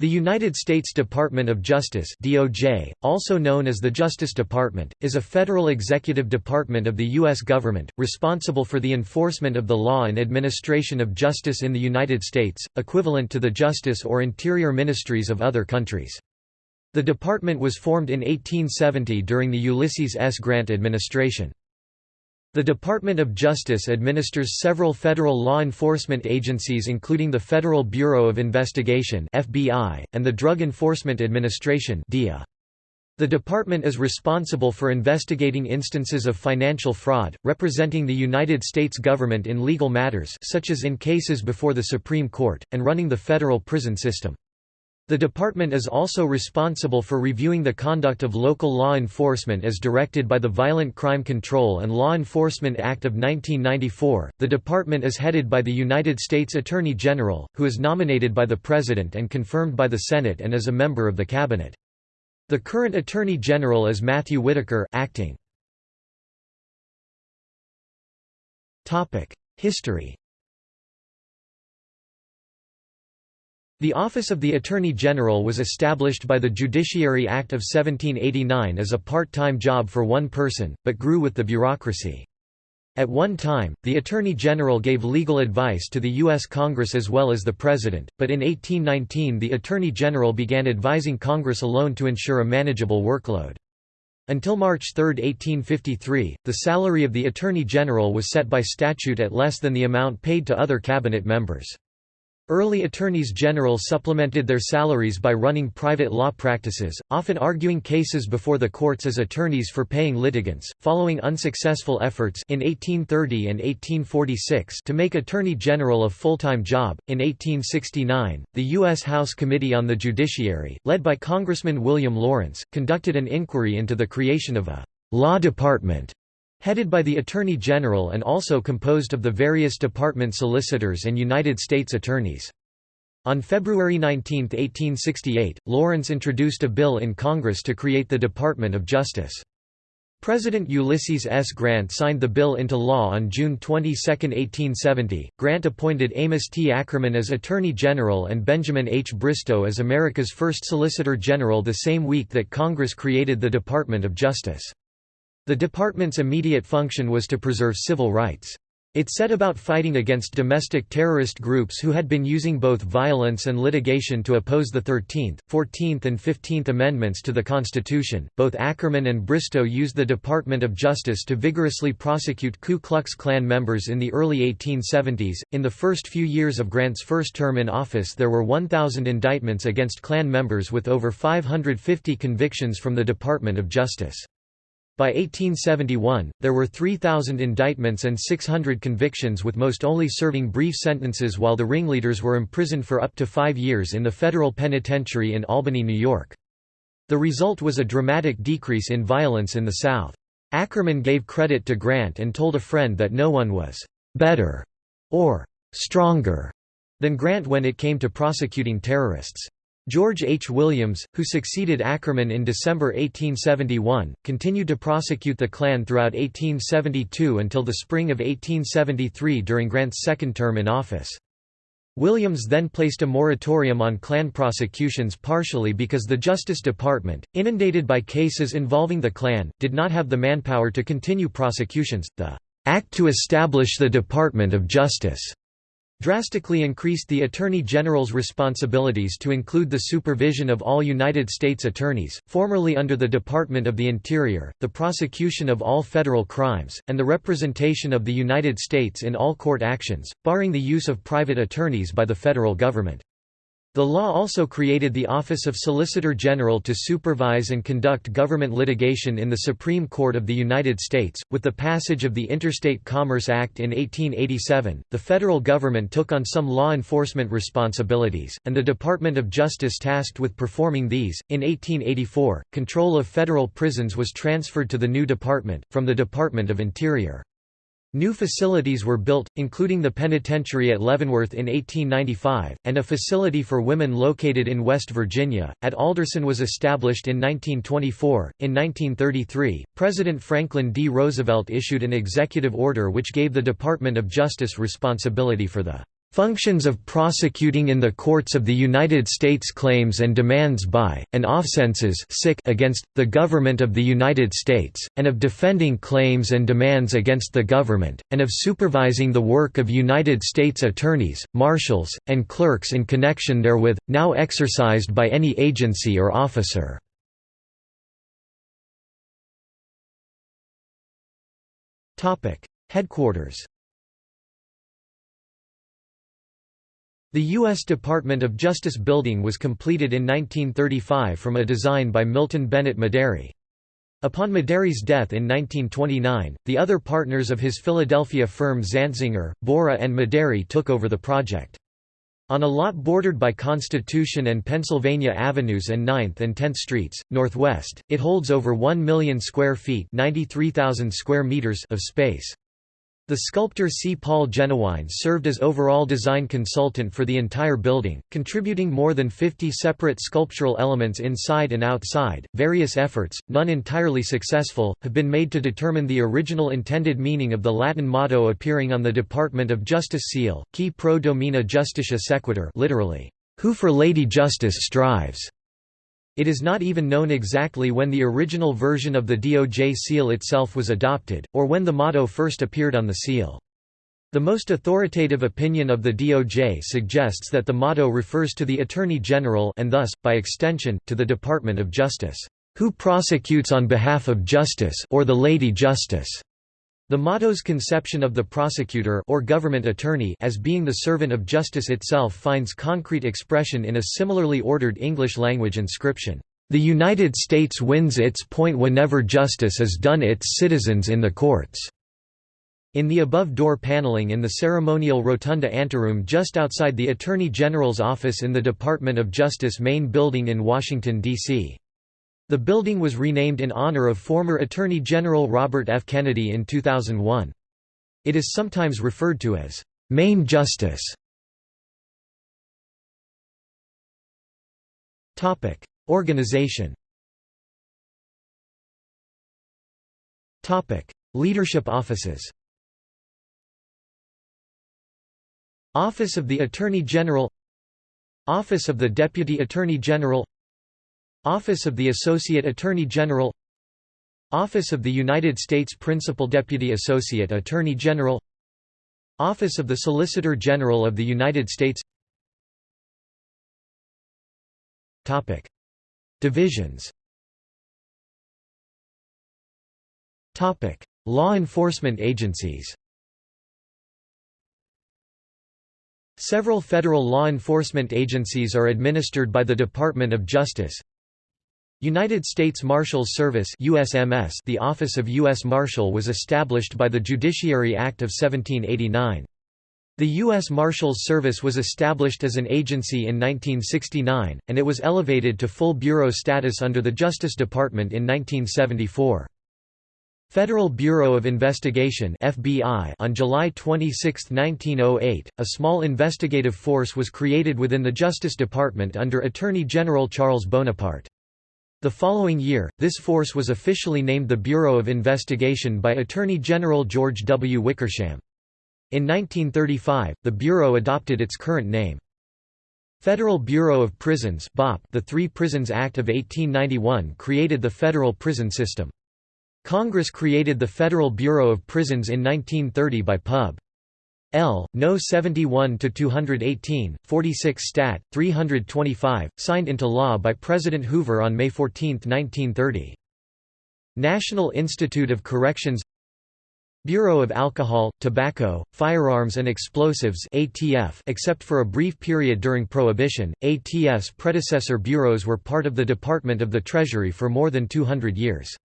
The United States Department of Justice DOJ, also known as the Justice Department, is a federal executive department of the U.S. government, responsible for the enforcement of the law and administration of justice in the United States, equivalent to the Justice or Interior Ministries of other countries. The department was formed in 1870 during the Ulysses S. Grant administration. The Department of Justice administers several federal law enforcement agencies including the Federal Bureau of Investigation (FBI) and the Drug Enforcement Administration (DEA). The department is responsible for investigating instances of financial fraud, representing the United States government in legal matters such as in cases before the Supreme Court, and running the federal prison system. The department is also responsible for reviewing the conduct of local law enforcement as directed by the Violent Crime Control and Law Enforcement Act of 1994. The department is headed by the United States Attorney General, who is nominated by the President and confirmed by the Senate and is a member of the Cabinet. The current Attorney General is Matthew Whitaker, acting. Topic: History The Office of the Attorney General was established by the Judiciary Act of 1789 as a part-time job for one person, but grew with the bureaucracy. At one time, the Attorney General gave legal advice to the U.S. Congress as well as the President, but in 1819 the Attorney General began advising Congress alone to ensure a manageable workload. Until March 3, 1853, the salary of the Attorney General was set by statute at less than the amount paid to other cabinet members. Early attorneys general supplemented their salaries by running private law practices, often arguing cases before the courts as attorneys for paying litigants. Following unsuccessful efforts in 1830 and 1846 to make attorney general a full-time job, in 1869, the U.S. House Committee on the Judiciary, led by Congressman William Lawrence, conducted an inquiry into the creation of a law department headed by the Attorney General and also composed of the various department solicitors and United States attorneys. On February 19, 1868, Lawrence introduced a bill in Congress to create the Department of Justice. President Ulysses S. Grant signed the bill into law on June 22, 1870. Grant appointed Amos T. Ackerman as Attorney General and Benjamin H. Bristow as America's first Solicitor General the same week that Congress created the Department of Justice. The department's immediate function was to preserve civil rights. It set about fighting against domestic terrorist groups who had been using both violence and litigation to oppose the 13th, 14th, and 15th Amendments to the Constitution. Both Ackerman and Bristow used the Department of Justice to vigorously prosecute Ku Klux Klan members in the early 1870s. In the first few years of Grant's first term in office, there were 1,000 indictments against Klan members with over 550 convictions from the Department of Justice. By 1871, there were 3,000 indictments and 600 convictions with most only serving brief sentences while the ringleaders were imprisoned for up to five years in the federal penitentiary in Albany, New York. The result was a dramatic decrease in violence in the South. Ackerman gave credit to Grant and told a friend that no one was «better» or «stronger» than Grant when it came to prosecuting terrorists. George H. Williams, who succeeded Ackerman in December 1871, continued to prosecute the Klan throughout 1872 until the spring of 1873 during Grant's second term in office. Williams then placed a moratorium on Klan prosecutions partially because the Justice Department, inundated by cases involving the Klan, did not have the manpower to continue prosecutions. The Act to establish the Department of Justice drastically increased the Attorney General's responsibilities to include the supervision of all United States attorneys, formerly under the Department of the Interior, the prosecution of all federal crimes, and the representation of the United States in all court actions, barring the use of private attorneys by the federal government. The law also created the Office of Solicitor General to supervise and conduct government litigation in the Supreme Court of the United States. With the passage of the Interstate Commerce Act in 1887, the federal government took on some law enforcement responsibilities, and the Department of Justice tasked with performing these. In 1884, control of federal prisons was transferred to the new department, from the Department of Interior. New facilities were built, including the penitentiary at Leavenworth in 1895, and a facility for women located in West Virginia, at Alderson was established in 1924. In 1933, President Franklin D. Roosevelt issued an executive order which gave the Department of Justice responsibility for the Functions of prosecuting in the courts of the United States claims and demands by, and offenses against, the government of the United States, and of defending claims and demands against the government, and of supervising the work of United States attorneys, marshals, and clerks in connection therewith, now exercised by any agency or officer. Headquarters The U.S. Department of Justice building was completed in 1935 from a design by Milton Bennett Medary. Upon Medary's death in 1929, the other partners of his Philadelphia firm Zantzinger, Borie and Medary took over the project. On a lot bordered by Constitution and Pennsylvania Avenues and 9th and 10th Streets, northwest, it holds over 1 million square feet square meters of space. The sculptor C. Paul Jennewein served as overall design consultant for the entire building, contributing more than 50 separate sculptural elements inside and outside. Various efforts, none entirely successful, have been made to determine the original intended meaning of the Latin motto appearing on the Department of Justice seal, Qui pro domina justitia sequitur, literally, who for Lady Justice strives. It is not even known exactly when the original version of the DOJ seal itself was adopted, or when the motto first appeared on the seal. The most authoritative opinion of the DOJ suggests that the motto refers to the Attorney General and thus, by extension, to the Department of Justice, "...who prosecutes on behalf of justice or the Lady Justice." The motto's conception of the prosecutor or government attorney as being the servant of justice itself finds concrete expression in a similarly ordered English language inscription. The United States wins its point whenever justice is done its citizens in the courts. In the above door paneling in the ceremonial rotunda anteroom just outside the Attorney General's office in the Department of Justice main building in Washington, D.C. The building was renamed in honor of former Attorney General Robert F. Kennedy in 2001. It is sometimes referred to as Main Justice. Topic: Organization. Topic: Leadership offices. Office of the Attorney General Office of the Deputy Attorney General Office of the Associate Attorney General Office of the United States Principal Deputy Associate Attorney General Office of the Solicitor General of the United States Topic. Divisions Topic. Law enforcement agencies Several federal law enforcement agencies are administered by the Department of Justice United States Marshals Service USMS The Office of U.S. Marshal was established by the Judiciary Act of 1789. The U.S. Marshals Service was established as an agency in 1969, and it was elevated to full bureau status under the Justice Department in 1974. Federal Bureau of Investigation FBI on July 26, 1908, a small investigative force was created within the Justice Department under Attorney General Charles Bonaparte. The following year, this force was officially named the Bureau of Investigation by Attorney General George W. Wickersham. In 1935, the Bureau adopted its current name. Federal Bureau of Prisons the Three Prisons Act of 1891 created the federal prison system. Congress created the Federal Bureau of Prisons in 1930 by Pub. L. No. 71 to 218, 46 Stat. 325, signed into law by President Hoover on May 14, 1930. National Institute of Corrections Bureau of Alcohol, Tobacco, Firearms and Explosives ATF except for a brief period during Prohibition, ATF's predecessor bureaus were part of the Department of the Treasury for more than 200 years.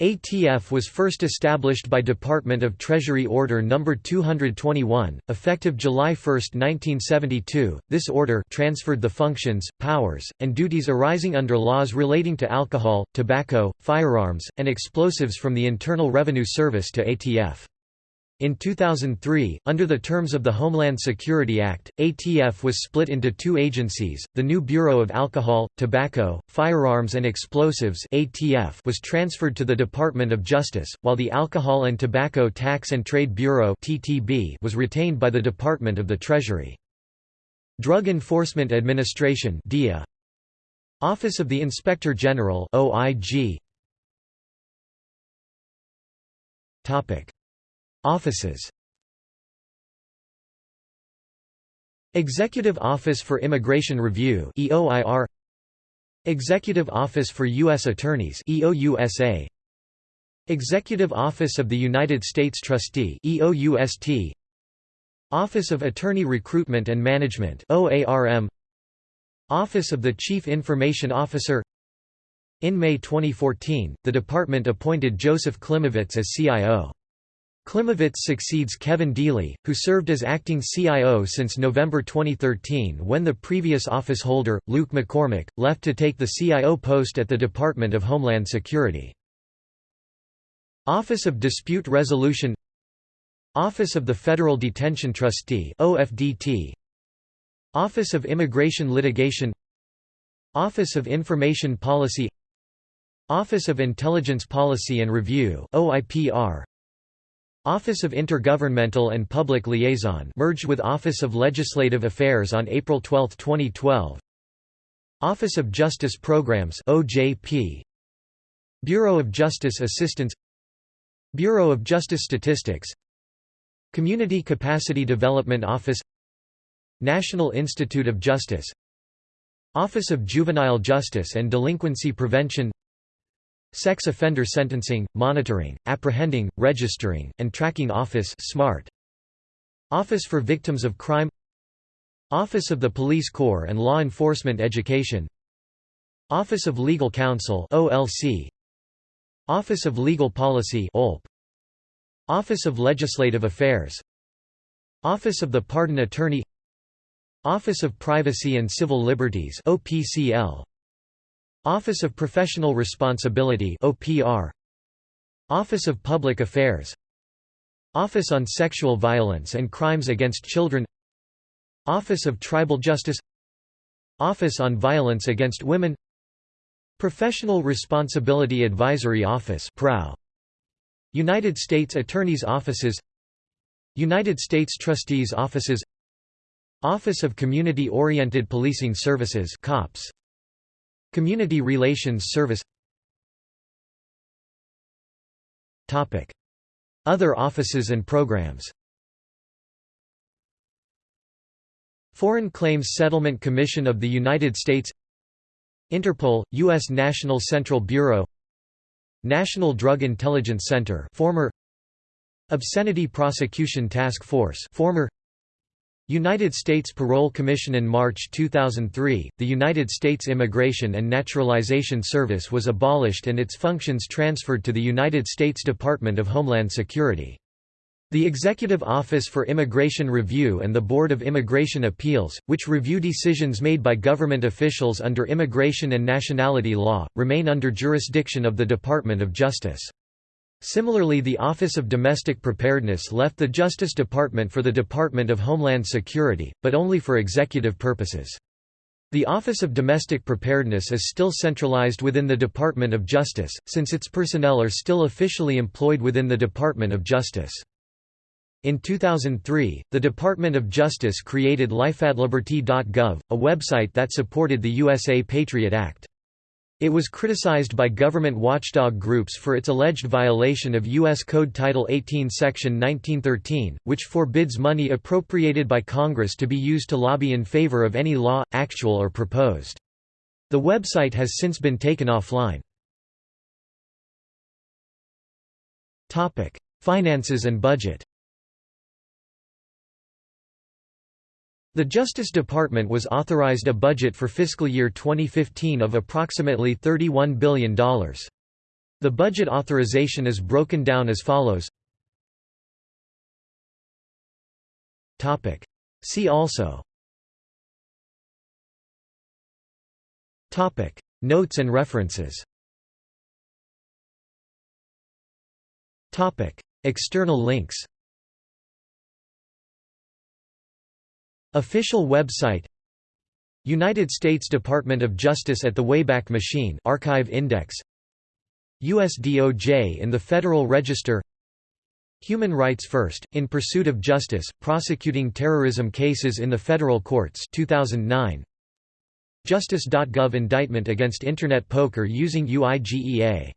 ATF was first established by Department of Treasury Order No. 221, effective July 1, 1972. This order transferred the functions, powers, and duties arising under laws relating to alcohol, tobacco, firearms, and explosives from the Internal Revenue Service to ATF. In 2003, under the terms of the Homeland Security Act, ATF was split into two agencies. The new Bureau of Alcohol, Tobacco, Firearms and Explosives (ATF) was transferred to the Department of Justice, while the Alcohol and Tobacco Tax and Trade Bureau (TTB) was retained by the Department of the Treasury. Drug Enforcement Administration (DEA). Office of the Inspector General (OIG). Topic Offices. Executive Office for Immigration Review EOIR Executive Office for U.S. Attorneys EOUSA Executive Office of the United States Trustee EOUST Office of Attorney Recruitment and Management OARM Office of the Chief Information Officer. In May 2014, the department appointed Joseph Klimavicz as CIO. Klimavicz succeeds Kevin Deeley, who served as acting CIO since November 2013 when the previous office holder, Luke McCormack, left to take the CIO post at the Department of Homeland Security. Office of Dispute Resolution Office of the Federal Detention Trustee OFDT Office of Immigration Litigation Office of Information Policy Office of Intelligence Policy and Review OIPR Office of Intergovernmental and Public Liaison merged with Office of Legislative Affairs on April 12, 2012 Office of Justice Programs OJP Bureau of Justice Assistance Bureau of Justice Statistics Community Capacity Development Office National Institute of Justice Office of Juvenile Justice and Delinquency Prevention Sex Offender Sentencing, Monitoring, Apprehending, Registering, and Tracking Office SMART. Office for Victims of Crime. Office of the Police Corps and Law Enforcement Education. Office of Legal Counsel OLC Office of Legal Policy OLP Office of Legislative Affairs. Office of the Pardon Attorney. Office of Privacy and Civil Liberties OPCL Office of Professional Responsibility OPR Office of Public Affairs Office on Sexual Violence and Crimes Against Children Office of Tribal Justice Office on Violence Against Women Professional Responsibility Advisory Office PROW United States Attorney's Offices United States Trustees Offices Office of Community Oriented Policing Services COPS Community Relations Service. Other offices and programs. Foreign Claims Settlement Commission of the United States. Interpol, U.S. National Central Bureau. National Drug Intelligence Center former. Obscenity Prosecution Task Force former United States Parole Commission In March 2003, the United States Immigration and Naturalization Service was abolished and its functions transferred to the United States Department of Homeland Security. The Executive Office for Immigration Review and the Board of Immigration Appeals, which review decisions made by government officials under immigration and nationality law, remain under jurisdiction of the Department of Justice. Similarly the Office of Domestic Preparedness left the Justice Department for the Department of Homeland Security, but only for executive purposes. The Office of Domestic Preparedness is still centralized within the Department of Justice, since its personnel are still officially employed within the Department of Justice. In 2003, the Department of Justice created lifeandliberty.gov, a website that supported the USA Patriot Act. It was criticized by government watchdog groups for its alleged violation of U.S. Code Title 18 Section 1913, which forbids money appropriated by Congress to be used to lobby in favor of any law, actual or proposed. The website has since been taken offline. Finances and budget The Justice Department was authorized a budget for fiscal year 2015 of approximately $31 billion. The budget authorization is broken down as follows. See also. Notes and references. External links Official website United States Department of Justice at the Wayback Machine Archive Index US DOJ in the Federal Register Human Rights First, In Pursuit of Justice, Prosecuting Terrorism Cases in the Federal Courts 2009. Justice.gov Indictment against Internet Poker using UIGEA